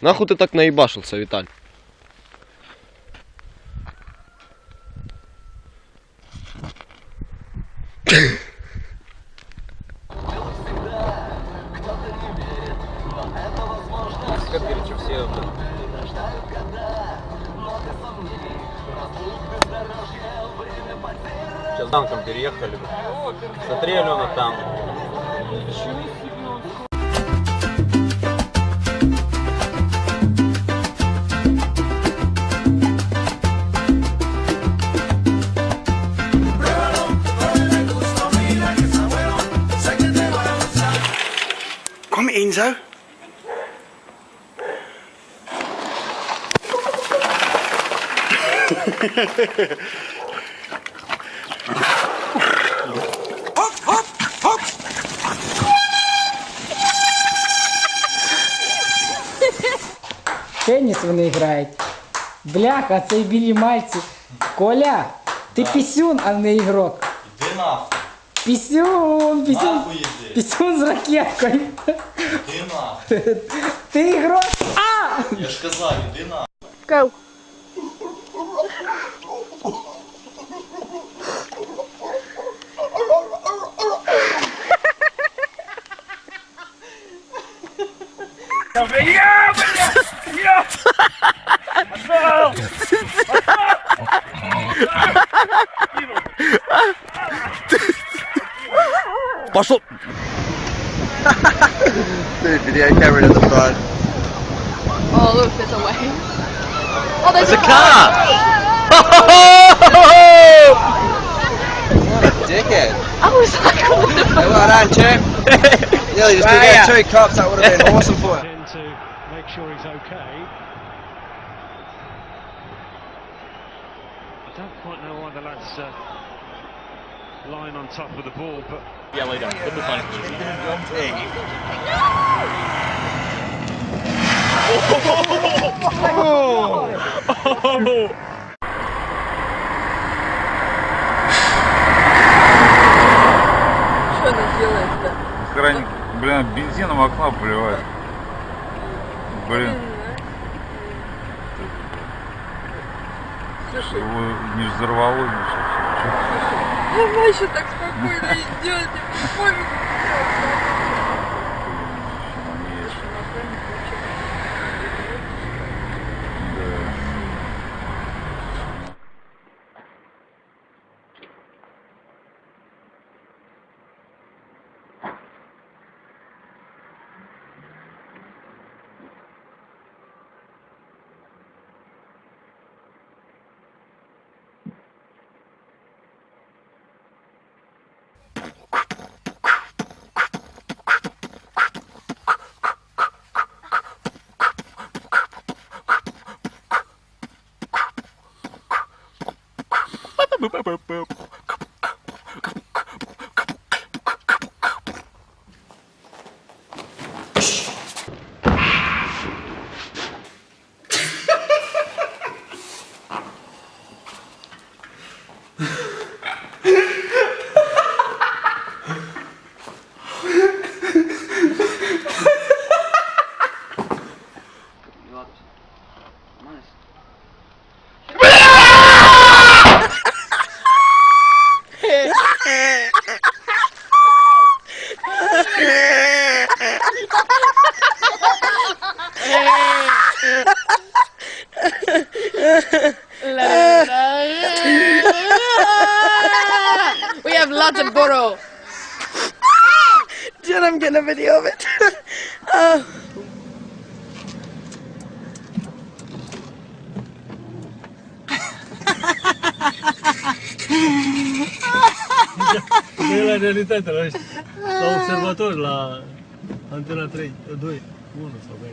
Нахуй ты так наебашился, Виталь? Танком переехали. Смотри, Алена, там. Kom Enzo. Теніс вони грають. Бляха, цей білі мальці. Коля, ти пісюн, а не ігрок. Іди нахуй, Пісюн, пісюн, нахуй іди, пісюн з ракеткою. іди нахуй. Ти ігрок. А! Я ж казав, іди нахуй. Go. Пошел! Video camera to the front. Oh, look, there's a way. Oh, there's, There's a car! Dickhead. I was like, what the fuck? Well done, champ. Nearly just took out two cops. That would have been awesome for you. in to make sure he's okay. I don't quite know why the lads uh, lying on top of the ball, but Что она делает-то? Хрань, блин, бензином в окно поливает. Блин, Слушай, его не взорвало ничего. она еще так спокойно идет, пофигу. What? Zlatiboro. Dude, I'm getting a video of it. uh. nu e realitate, la, la observator, la antena 3, 2, 1 sau mai